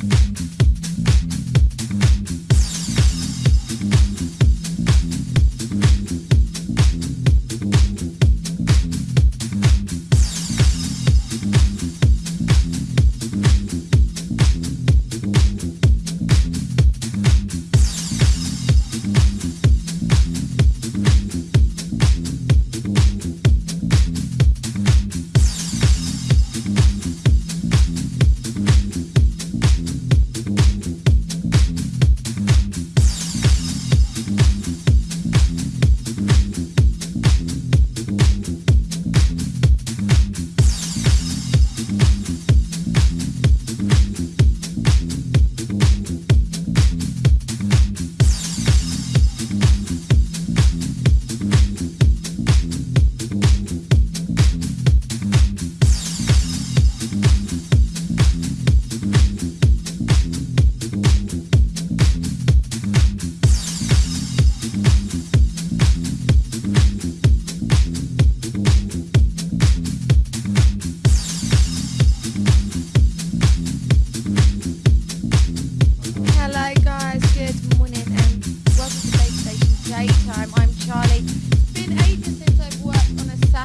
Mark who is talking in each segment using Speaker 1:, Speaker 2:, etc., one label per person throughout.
Speaker 1: Hello,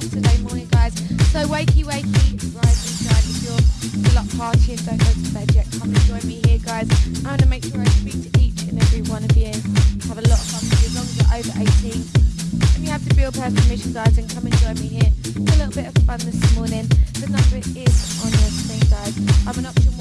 Speaker 1: Saturday morning, guys. So wakey, wakey, rise and shine. If you're still up partying, don't go to bed yet. Come and join me here, guys. I'm going to make sure I speak to each and every one of you. Have a lot of fun as long as you're over 18. And you have to Bill Pass permission, guys, and come and join me here. It's a little bit of fun this morning. The number is on your screen, guys. I'm an option